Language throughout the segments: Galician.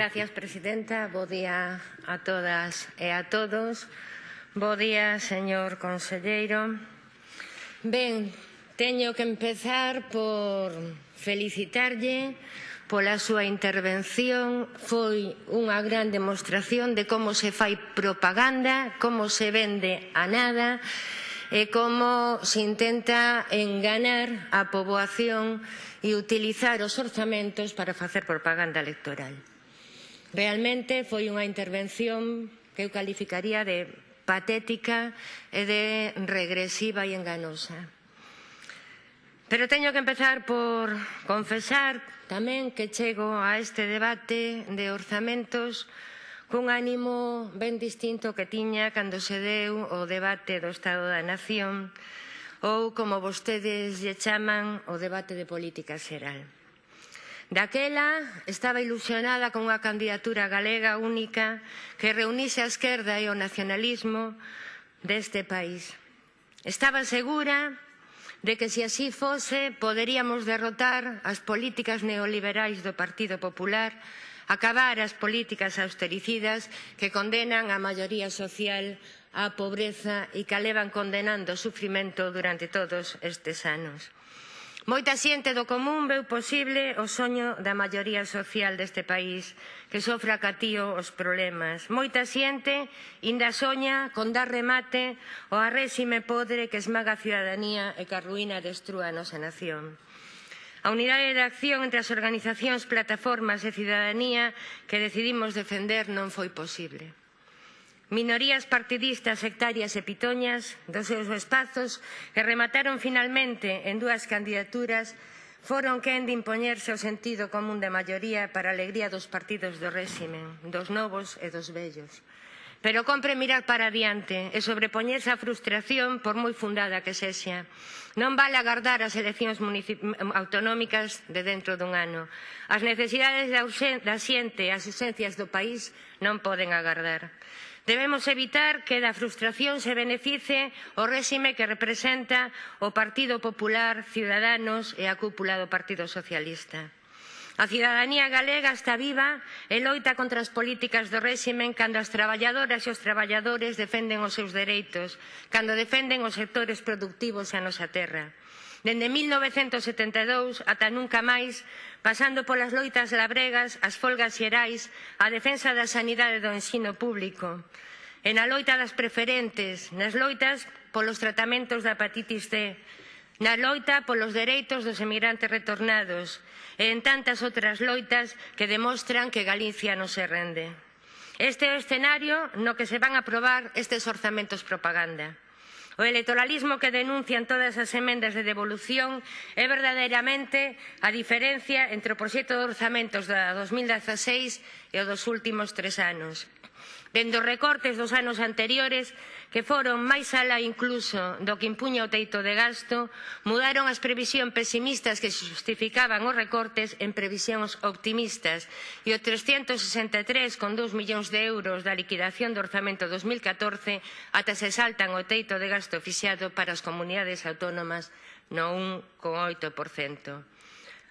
Gracias, presidenta. Bo día a todas e a todos. Bo día, señor conselleiro. Ben, teño que empezar por felicitarlle pola súa intervención. Foi unha gran demostración de como se fai propaganda, como se vende a nada e como se intenta enganar a poboación e utilizar os orzamentos para facer propaganda electoral. Realmente foi unha intervención que eu calificaría de patética e de regresiva e enganosa. Pero teño que empezar por confesar tamén que chego a este debate de orzamentos cun ánimo ben distinto que tiña cando se deu o debate do Estado da Nación ou, como vostedes lle chaman, o debate de política xeral. Daquela estaba ilusionada con unha candidatura galega única que reunise a esquerda e o nacionalismo deste país. Estaba segura de que se así fose poderíamos derrotar as políticas neoliberais do Partido Popular, acabar as políticas austericidas que condenan a maioría social á pobreza e que levan condenando o sufrimento durante todos estes anos. Moita xente do común veu posible o soño da maioría social deste país que sofre catío os problemas. Moita xente inda soña con dar remate ao arrésime podre que esmaga a ciudadanía e que a ruína destrúa a nosa nación. A unidade de acción entre as organizacións, plataformas e cidadanía que decidimos defender non foi posible minorías partidistas sectarias e pitoñas dos seus espazos que remataron finalmente en dúas candidaturas foron quen de impoñerse o sentido común de maioría para a alegría dos partidos do réximen, dos novos e dos vellos. Pero compre mirar para adiante e sobrepoñerse a frustración por moi fundada que sexa. Non vale agardar as eleccións mm, autonómicas de dentro dun ano. As necesidades da, da xente e as ausencias do país non poden agardar. Debemos evitar que da frustración se beneficie o réxime que representa o Partido Popular, Ciudadanos e a cúpula do Partido Socialista. A cidadanía galega está viva e loita contra as políticas do réximen cando as traballadoras e os traballadores defenden os seus dereitos, cando defenden os sectores productivos e a nosa terra dende 1972 ata nunca máis, pasando polas loitas labregas, as folgas xerais, a defensa da sanidade do ensino público, e na loita das preferentes, nas loitas polos tratamentos da hepatitis C, na loita polos dereitos dos emigrantes retornados e en tantas outras loitas que demostran que Galicia non se rende. Este é o escenario no que se van a aprobar estes orzamentos propaganda. O electoralismo que denuncian todas as emendas de devolución é verdadeiramente a diferencia entre o proxecto de orzamentos da 2016 e o dos últimos tres anos dende os recortes dos anos anteriores que foron máis alá incluso do que impuña o teito de gasto, mudaron as previsións pesimistas que xustificaban os recortes en previsións optimistas e o 363,2 millóns de euros da liquidación do orzamento 2014 ata se saltan o teito de gasto fixado para as comunidades autónomas no 1,8%.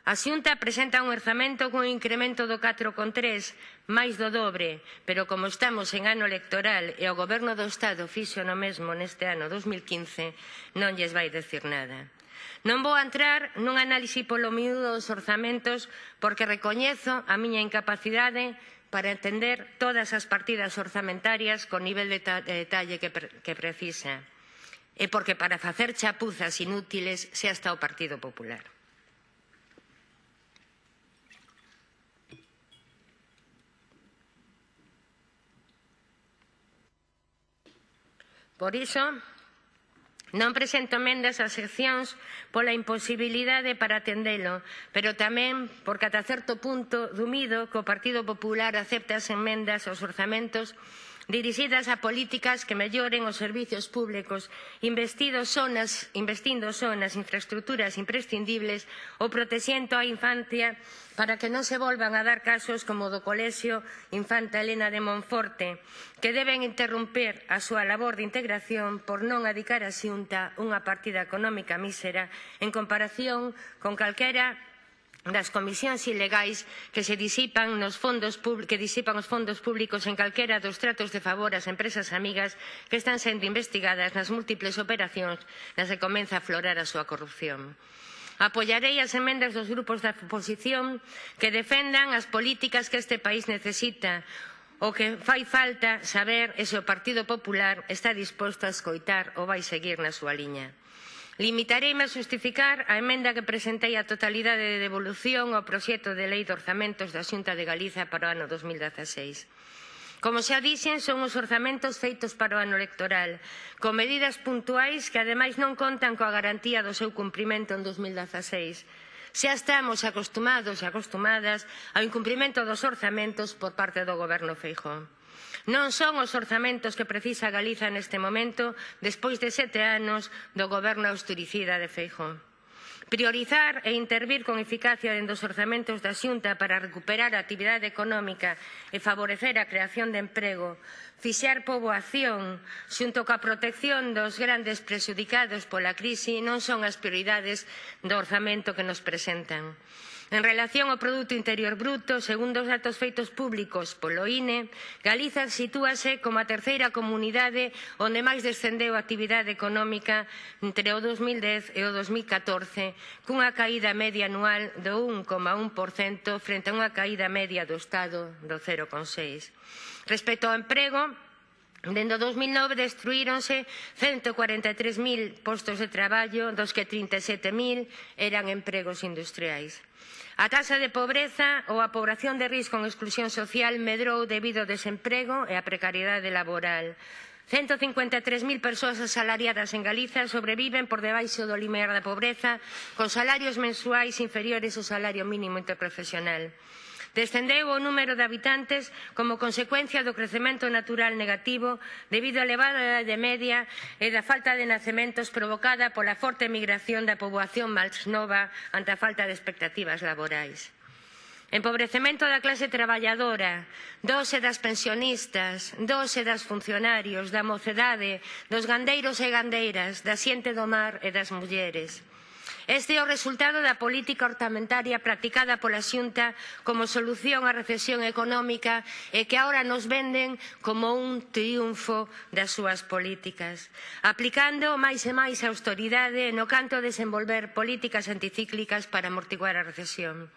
A Xunta presenta un orzamento cun incremento do 4,3, máis do dobre, pero como estamos en ano electoral e o Goberno do Estado fixo no mesmo neste ano 2015, non lles vai decir nada. Non vou entrar nun análise polo miúdo dos orzamentos porque recoñezo a miña incapacidade para entender todas as partidas orzamentarias con nivel de detalle que, pre que precisa e porque para facer chapuzas inútiles sea hasta o Partido Popular. Por iso, Non presento mendas ás seccións pola imposibilidade para atendelo, pero tamén porque ata certo punto dumido que o Partido Popular acepta as emendas aos orzamentos dirixidas a políticas que melloren os servizos públicos, investindo zonas, investindo zonas, nas infraestructuras imprescindibles ou protexendo a infancia para que non se volvan a dar casos como o do Colexio Infanta Elena de Monforte, que deben interromper a súa labor de integración por non adicar a Xunta unha partida económica mísera en comparación con calquera das comisións ilegais que se disipan nos fondos que disipan os fondos públicos en calquera dos tratos de favor ás empresas amigas que están sendo investigadas nas múltiples operacións nas que comeza a aflorar a súa corrupción. Apoiarei as emendas dos grupos da oposición que defendan as políticas que este país necesita, o que fai falta saber é se o Partido Popular está disposto a escoitar ou vai seguir na súa liña. Limitareime a xustificar a emenda que presentei a totalidade de devolución ao proxecto de lei de orzamentos da Xunta de Galiza para o ano 2016. Como xa dixen, son os orzamentos feitos para o ano electoral, con medidas puntuais que ademais non contan coa garantía do seu cumprimento en 2016. Xa estamos acostumados e acostumadas ao incumprimento dos orzamentos por parte do Goberno Feijóo. Non son os orzamentos que precisa Galiza neste momento despois de sete anos do goberno austericida de Feijóo. Priorizar e intervir con eficacia dentro dos orzamentos da Xunta para recuperar a actividade económica e favorecer a creación de emprego, fixar poboación xunto coa protección dos grandes presudicados pola crise non son as prioridades do orzamento que nos presentan. En relación ao Produto Interior Bruto, segundo os datos feitos públicos polo INE, Galiza sitúase como a terceira comunidade onde máis descendeu a actividade económica entre o 2010 e o 2014, cunha caída media anual do 1,1% frente a unha caída media do Estado do 0,6%. Respecto ao emprego, Dende 2009 destruíronse 143.000 postos de traballo, dos que 37.000 eran empregos industriais. A taxa de pobreza ou a pobración de risco en exclusión social medrou debido ao desemprego e á precariedade laboral. 153.000 persoas asalariadas en Galiza sobreviven por debaixo do limiar da pobreza con salarios mensuais inferiores ao salario mínimo interprofesional. Descendeu o número de habitantes como consecuencia do crecemento natural negativo debido á elevada idade media e da falta de nacementos provocada pola forte emigración da poboación máis nova ante a falta de expectativas laborais. Empobrecemento da clase traballadora, dose das pensionistas, dose das funcionarios, da mocedade, dos gandeiros e gandeiras, da xente do mar e das mulleres. Este é o resultado da política ortamentaria practicada pola Xunta como solución á recesión económica e que agora nos venden como un triunfo das súas políticas. Aplicando máis e máis austeridade no canto a desenvolver políticas anticíclicas para amortiguar a recesión.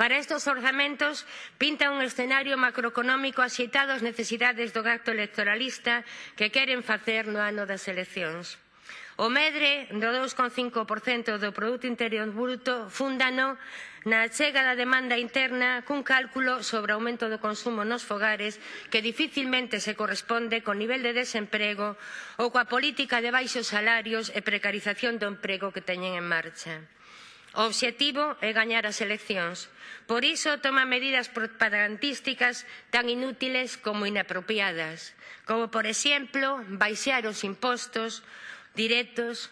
Para estos orzamentos pinta un escenario macroeconómico axeitado ás necesidades do gasto electoralista que queren facer no ano das eleccións. O medre do 2,5% do Produto Interior Bruto fundano na chega da demanda interna cun cálculo sobre o aumento do consumo nos fogares que dificilmente se corresponde co nivel de desemprego ou coa política de baixos salarios e precarización do emprego que teñen en marcha. O obxectivo é gañar as eleccións. Por iso toma medidas propagandísticas tan inútiles como inapropiadas, como, por exemplo, baixar os impostos directos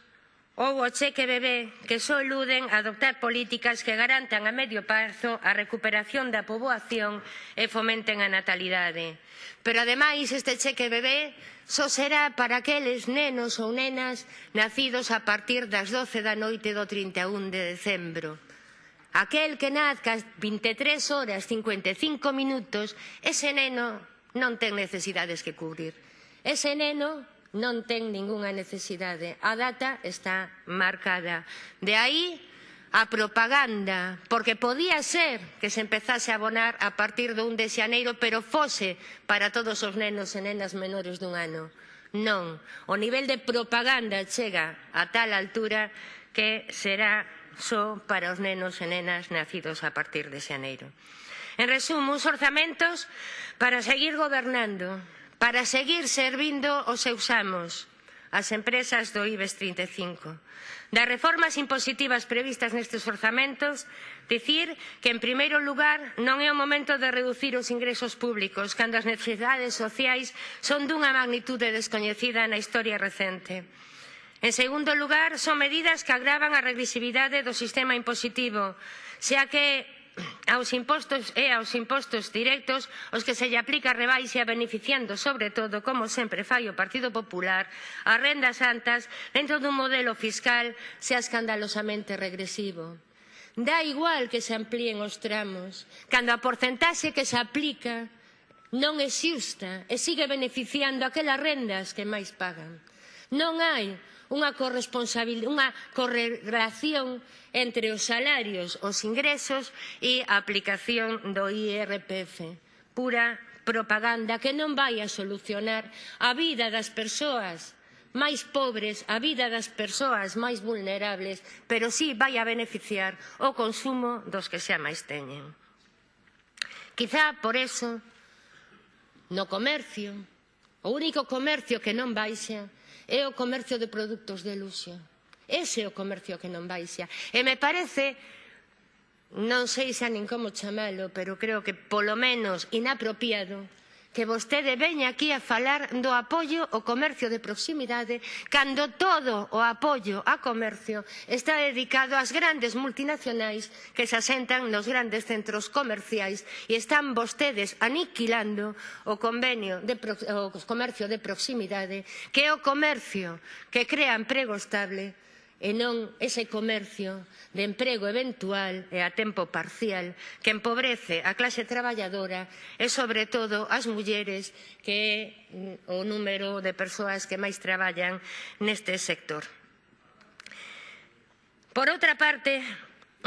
ou o cheque bebé que só eluden adoptar políticas que garantan a medio prazo a recuperación da poboación e fomenten a natalidade. Pero ademais este cheque bebé só será para aqueles nenos ou nenas nacidos a partir das 12 da noite do 31 de decembro. Aquel que nazca 23 horas 55 minutos, ese neno non ten necesidades que cubrir. Ese neno non ten ningunha necesidade. A data está marcada. De aí a propaganda, porque podía ser que se empezase a abonar a partir do 1 de xaneiro, pero fose para todos os nenos e nenas menores dun ano. Non, o nivel de propaganda chega a tal altura que será só para os nenos e nenas nacidos a partir de xaneiro. En resumo, uns orzamentos para seguir gobernando, para seguir servindo os seus amos, as empresas do IBEX 35. Das reformas impositivas previstas nestes orzamentos, dicir que, en primeiro lugar, non é o momento de reducir os ingresos públicos, cando as necesidades sociais son dunha magnitude descoñecida na historia recente. En segundo lugar, son medidas que agravan a regresividade do sistema impositivo, xa que aos impostos e aos impostos directos os que se lle aplica rebaixa beneficiando sobre todo, como sempre fai o Partido Popular, as rendas altas dentro dun modelo fiscal sea escandalosamente regresivo. Da igual que se amplíen os tramos, cando a porcentaxe que se aplica non é xusta e sigue beneficiando aquelas rendas que máis pagan. Non hai unha, unha correlación entre os salarios, os ingresos e a aplicación do IRPF. Pura propaganda que non vai a solucionar a vida das persoas máis pobres, a vida das persoas máis vulnerables, pero sí vai a beneficiar o consumo dos que xa máis teñen. Quizá por eso, no comercio, O único comercio que non baixa é o comercio de produtos de luxo. Ese é o comercio que non baixa. E me parece, non sei xa nin como chamalo, pero creo que polo menos inapropiado que vostede veña aquí a falar do apoio ao comercio de proximidade cando todo o apoio a comercio está dedicado ás grandes multinacionais que se asentan nos grandes centros comerciais e están vostedes aniquilando o convenio de o comercio de proximidade que é o comercio que crea emprego estable e non ese comercio de emprego eventual e a tempo parcial que empobrece a clase traballadora e, sobre todo, as mulleres que é mm, o número de persoas que máis traballan neste sector. Por outra parte,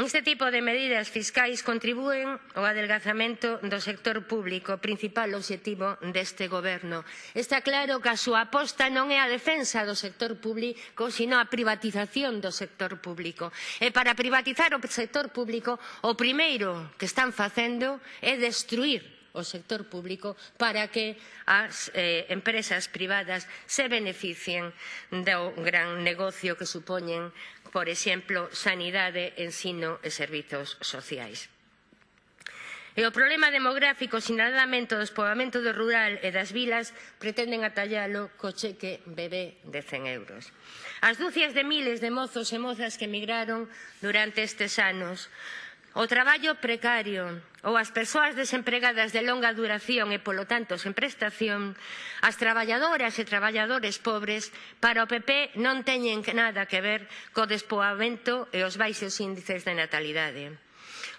Este tipo de medidas fiscais contribúen ao adelgazamento do sector público, principal obxectivo deste goberno. Está claro que a súa aposta non é a defensa do sector público, sino a privatización do sector público. E para privatizar o sector público, o primeiro que están facendo é destruir o sector público para que as eh, empresas privadas se beneficien do gran negocio que supoñen por exemplo, sanidade, ensino e servizos sociais. E o problema demográfico sinaladamente do despoamento do rural e das vilas pretenden atallalo co cheque bebé de 100 euros. As dúcias de miles de mozos e mozas que emigraron durante estes anos o traballo precario ou as persoas desempregadas de longa duración e, polo tanto, sen prestación, as traballadoras e traballadores pobres, para o PP non teñen nada que ver co despoamento e os baixos índices de natalidade.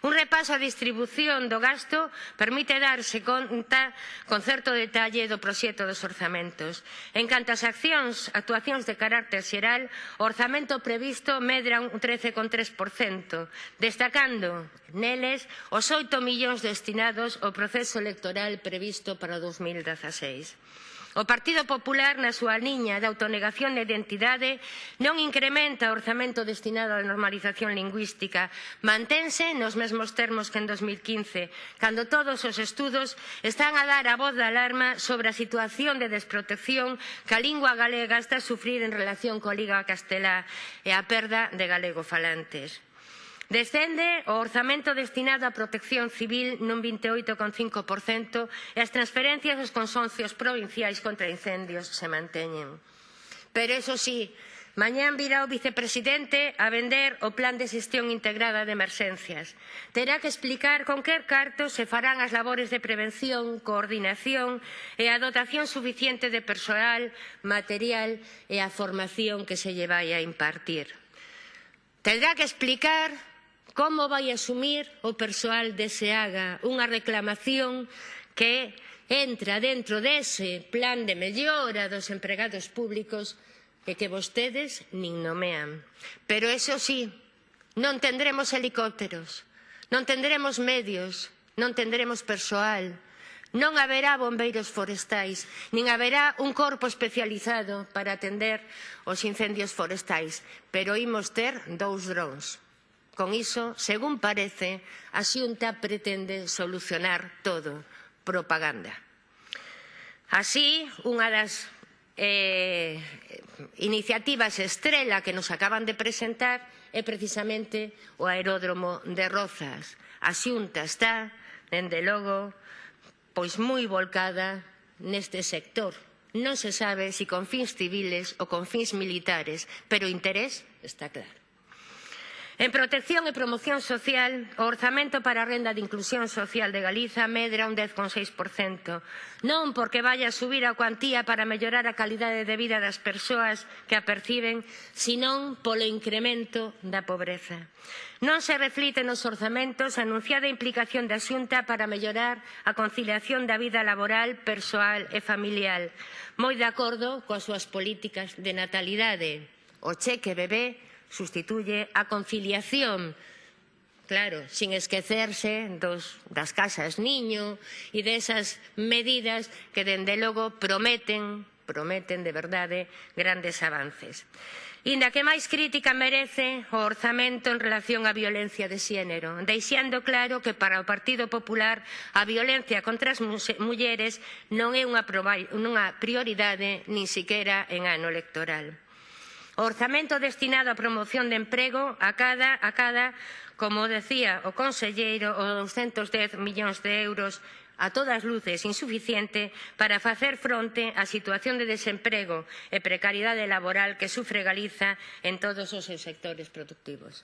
Un repaso á distribución do gasto permite darse conta con certo detalle do proxecto dos orzamentos. En canto ás accións, actuacións de carácter xeral, o orzamento previsto medra un 13,3%, destacando neles os 8 millóns destinados ao proceso electoral previsto para o 2016. O Partido Popular, na súa liña de autonegación de identidade, non incrementa o orzamento destinado á normalización lingüística. Mantense nos mesmos termos que en 2015, cando todos os estudos están a dar a voz de alarma sobre a situación de desprotección que a lingua galega está a sufrir en relación coa Liga Castelá e a perda de galego falantes. Descende o orzamento destinado á protección civil nun 28,5% e as transferencias aos consorcios provinciais contra incendios se manteñen. Pero eso sí, Mañán virá o vicepresidente a vender o plan de xestión integrada de emerxencias. Terá que explicar con que cartos se farán as labores de prevención, coordinación e a dotación suficiente de persoal, material e a formación que se lle vai a impartir. Terá que explicar Como vai asumir o persoal de SEAGA unha reclamación que entra dentro dese plan de mellora dos empregados públicos e que vostedes nin nomean. Pero eso sí, non tendremos helicópteros, non tendremos medios, non tendremos persoal, non haberá bombeiros forestais, nin haberá un corpo especializado para atender os incendios forestais, pero imos ter dous drones con iso, según parece, a Xunta pretende solucionar todo, propaganda. Así, unha das eh, iniciativas estrela que nos acaban de presentar é precisamente o aeródromo de Rozas. A Xunta está, dende logo, pois moi volcada neste sector. Non se sabe se si con fins civiles ou con fins militares, pero o interés está claro. En protección e promoción social, o orzamento para a renda de inclusión social de Galiza medra un 10,6%. Non porque vaya a subir a cuantía para mellorar a calidade de vida das persoas que a perciben, senón polo incremento da pobreza. Non se reflite nos orzamentos a anunciada implicación da Xunta para mellorar a conciliación da vida laboral, persoal e familiar. Moi de acordo coas súas políticas de natalidade. O cheque bebé sustituye a conciliación claro, sin esquecerse dos, das casas niño e desas medidas que, dende logo, prometen, prometen de verdade grandes avances. Inda que máis crítica merece o orzamento en relación á violencia de xénero, deixando claro que para o Partido Popular a violencia contra as mulleres non é unha prioridade nin siquiera en ano electoral. O orzamento destinado á promoción de emprego acada, acada como decía o conselleiro, os 210 millóns de euros a todas luces insuficiente para facer fronte á situación de desemprego e precariedade laboral que sufre Galiza en todos os seus sectores productivos.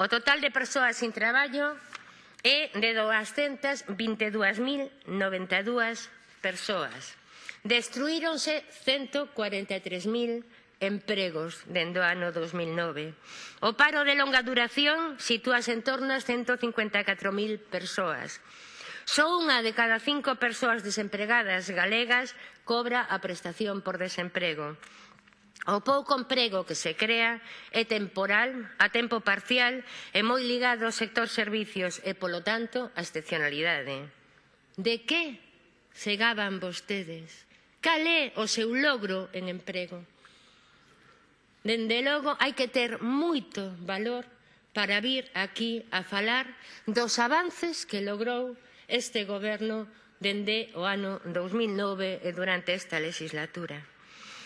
O total de persoas sin traballo é de 222.092 persoas. Destruíronse 143.000 empregos dende o ano 2009. O paro de longa duración sitúase en torno a 154.000 persoas. Só unha de cada cinco persoas desempregadas galegas cobra a prestación por desemprego. O pouco emprego que se crea é temporal, a tempo parcial, é moi ligado ao sector servicios e, polo tanto, a excepcionalidade. De que se gaban vostedes? Cal é o seu logro en emprego? Dende logo, hai que ter moito valor para vir aquí a falar dos avances que logrou este goberno dende o ano 2009 e durante esta legislatura.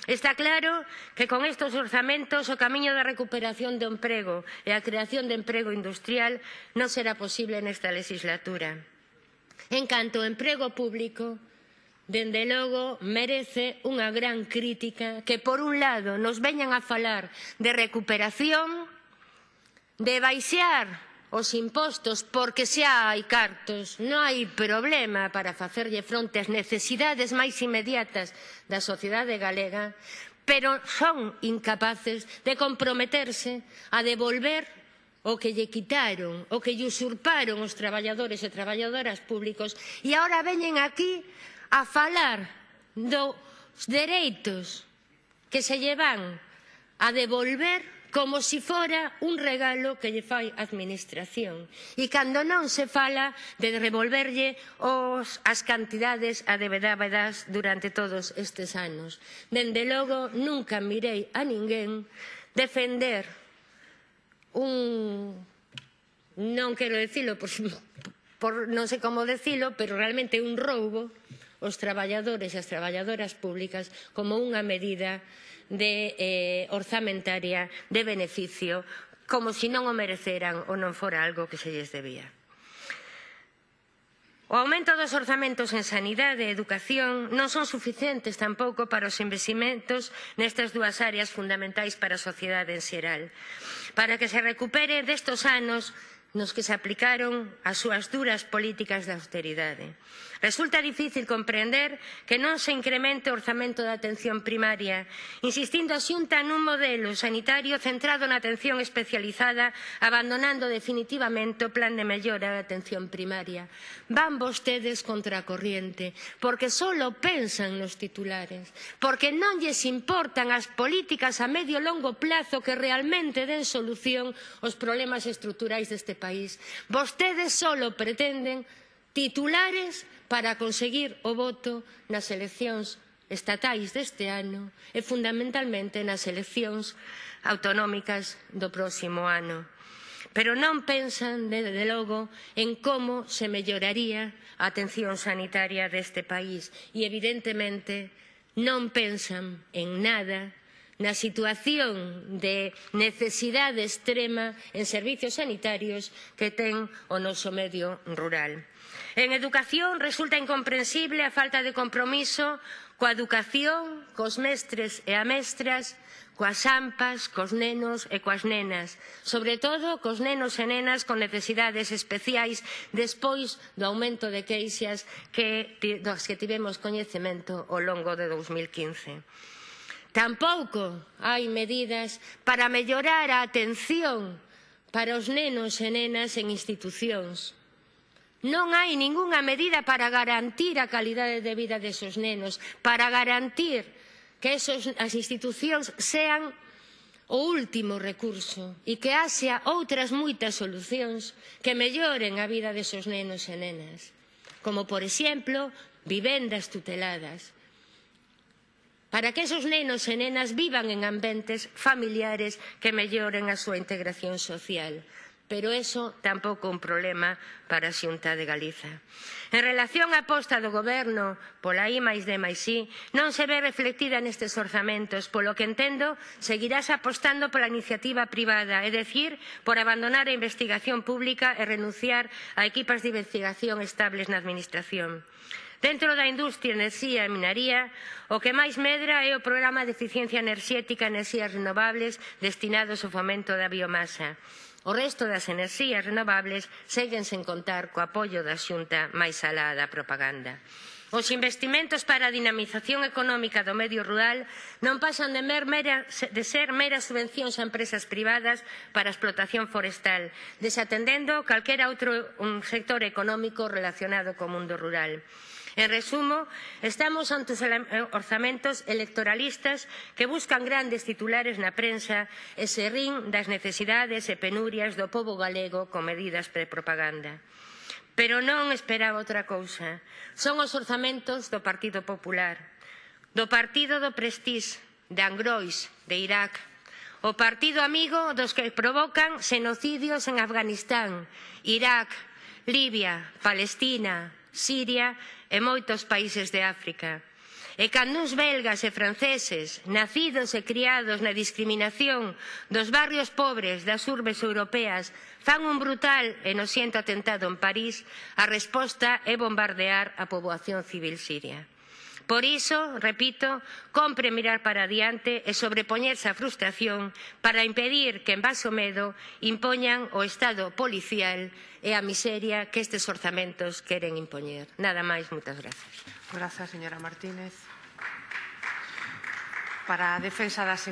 Está claro que con estos orzamentos o camiño da recuperación do emprego e a creación de emprego industrial non será posible nesta legislatura. En canto ao emprego público, dende logo, merece unha gran crítica que, por un lado, nos veñan a falar de recuperación, de baixar os impostos porque xa hai cartos, non hai problema para facerlle fronte ás necesidades máis inmediatas da sociedade galega, pero son incapaces de comprometerse a devolver o que lle quitaron, o que lle usurparon os traballadores e traballadoras públicos. E agora veñen aquí a falar dos dereitos que se lle van a devolver como se si fora un regalo que lle fai a Administración. E cando non se fala de revolverlle os, as cantidades adevedadas durante todos estes anos. Dende logo, nunca mirei a ninguén defender un... non quero dicilo por, por non sei como dicilo, pero realmente un roubo os traballadores e as traballadoras públicas como unha medida de, eh, orzamentaria de beneficio como se si non o mereceran ou non fora algo que se lles debía. O aumento dos orzamentos en sanidade e educación non son suficientes tampouco para os investimentos nestas dúas áreas fundamentais para a sociedade en xeral. Para que se recupere destos anos nos que se aplicaron as súas duras políticas de austeridade. Resulta difícil comprender que non se incremente o orzamento da atención primaria, insistindo a Xunta nun modelo sanitario centrado na atención especializada, abandonando definitivamente o plan de mellora da atención primaria. Van vostedes contra a corriente, porque só pensan nos titulares, porque non lles importan as políticas a medio e longo plazo que realmente den solución aos problemas estruturais deste país. Vostedes só pretenden titulares para conseguir o voto nas eleccións estatais deste ano e fundamentalmente nas eleccións autonómicas do próximo ano. Pero non pensan, desde logo, en como se melloraría a atención sanitaria deste país e, evidentemente, non pensan en nada na situación de necesidade extrema en servizos sanitarios que ten o noso medio rural. En educación resulta incomprensible a falta de compromiso coa educación, cos mestres e amestras, mestras, coas ampas, cos nenos e coas nenas, sobre todo cos nenos e nenas con necesidades especiais despois do aumento de queixas que, dos que tivemos coñecemento ao longo de 2015. Tampouco hai medidas para mellorar a atención para os nenos e nenas en institucións Non hai ningunha medida para garantir a calidade de vida desos nenos, para garantir que esos, as institucións sean o último recurso e que haxa outras moitas solucións que melloren a vida desos nenos e nenas, como, por exemplo, vivendas tuteladas, para que esos nenos e nenas vivan en ambientes familiares que melloren a súa integración social pero eso tampouco é un problema para a Xunta de Galiza. En relación á aposta do Goberno pola I máis D máis I, non se ve reflectida nestes orzamentos, polo que entendo, seguirás apostando pola iniciativa privada, é dicir, por abandonar a investigación pública e renunciar a equipas de investigación estables na Administración. Dentro da industria, enerxía e minaría, o que máis medra é o programa de eficiencia enerxética e enerxías renovables destinados ao fomento da biomasa. O resto das enerxías renovables seguen sen contar co apoio da xunta máis alá da propaganda. Os investimentos para a dinamización económica do medio rural non pasan de, mer, mera, de ser meras subvencións a empresas privadas para a explotación forestal, desatendendo calquera outro un sector económico relacionado co mundo rural. En resumo, estamos ante eh, orzamentos electoralistas que buscan grandes titulares na prensa e se rin das necesidades e penurias do povo galego con medidas de propaganda. Pero non esperaba outra cousa. Son os orzamentos do Partido Popular, do Partido do Prestís, de Angrois, de Irak, o partido amigo dos que provocan xenocidios en Afganistán, Irak, Libia, Palestina, Siria e moitos países de África. E cando uns belgas e franceses, nacidos e criados na discriminación dos barrios pobres das urbes europeas, fan un brutal e nociento atentado en París, a resposta é bombardear a poboación civil siria. Por iso, repito, compre mirar para adiante e sobrepoñerse á frustración para impedir que en base ao medo impoñan o Estado policial e a miseria que estes orzamentos queren impoñer. Nada máis, moitas grazas. Grazas, señora Martínez. Para a defensa das